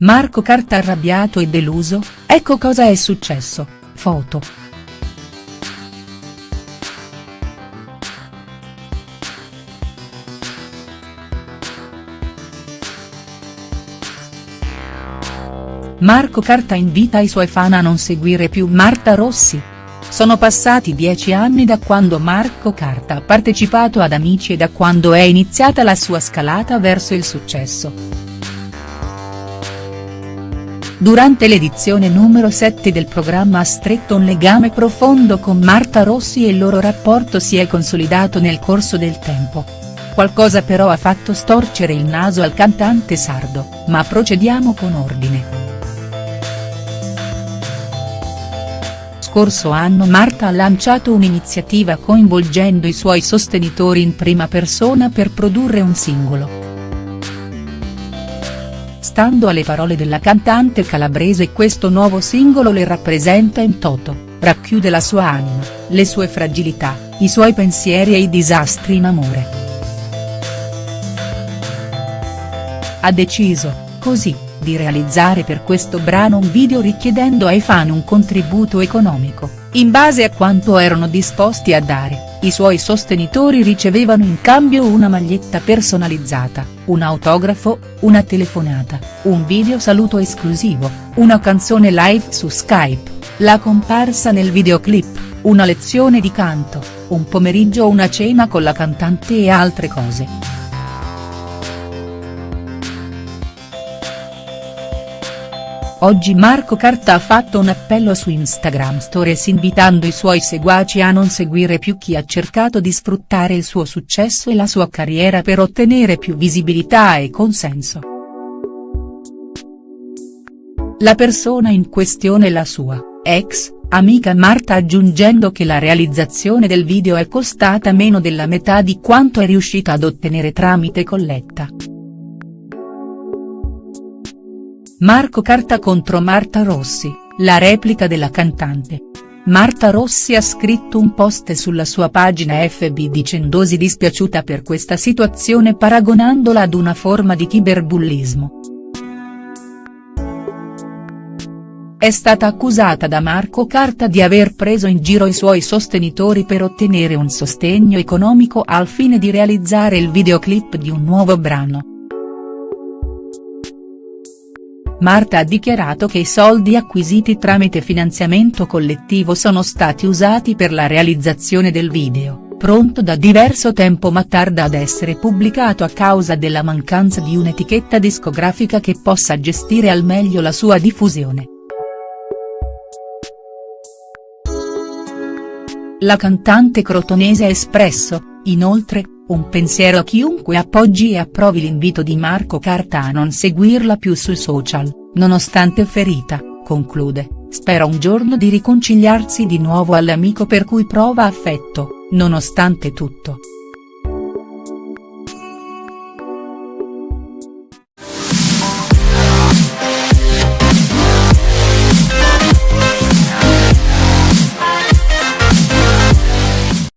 Marco Carta arrabbiato e deluso, ecco cosa è successo, foto. Marco Carta invita i suoi fan a non seguire più Marta Rossi. Sono passati dieci anni da quando Marco Carta ha partecipato ad Amici e da quando è iniziata la sua scalata verso il successo. Durante l'edizione numero 7 del programma ha stretto un legame profondo con Marta Rossi e il loro rapporto si è consolidato nel corso del tempo. Qualcosa però ha fatto storcere il naso al cantante sardo, ma procediamo con ordine. Scorso anno Marta ha lanciato un'iniziativa coinvolgendo i suoi sostenitori in prima persona per produrre un singolo. Stando alle parole della cantante calabrese questo nuovo singolo le rappresenta in toto, racchiude la sua anima, le sue fragilità, i suoi pensieri e i disastri in amore. Ha deciso, così, di realizzare per questo brano un video richiedendo ai fan un contributo economico, in base a quanto erano disposti a dare. I suoi sostenitori ricevevano in cambio una maglietta personalizzata, un autografo, una telefonata, un video saluto esclusivo, una canzone live su Skype, la comparsa nel videoclip, una lezione di canto, un pomeriggio una cena con la cantante e altre cose. Oggi Marco Carta ha fatto un appello su Instagram Stories invitando i suoi seguaci a non seguire più chi ha cercato di sfruttare il suo successo e la sua carriera per ottenere più visibilità e consenso. La persona in questione è la sua, ex, amica Marta aggiungendo che la realizzazione del video è costata meno della metà di quanto è riuscita ad ottenere tramite colletta. Marco Carta contro Marta Rossi, la replica della cantante. Marta Rossi ha scritto un post sulla sua pagina FB dicendosi dispiaciuta per questa situazione paragonandola ad una forma di cyberbullismo. È stata accusata da Marco Carta di aver preso in giro i suoi sostenitori per ottenere un sostegno economico al fine di realizzare il videoclip di un nuovo brano. Marta ha dichiarato che i soldi acquisiti tramite finanziamento collettivo sono stati usati per la realizzazione del video, pronto da diverso tempo ma tarda ad essere pubblicato a causa della mancanza di un'etichetta discografica che possa gestire al meglio la sua diffusione. La cantante crotonese ha espresso, inoltre, un pensiero a chiunque appoggi e approvi l'invito di Marco Carta a non seguirla più sui social, nonostante ferita, conclude, spera un giorno di riconciliarsi di nuovo all'amico per cui prova affetto, nonostante tutto.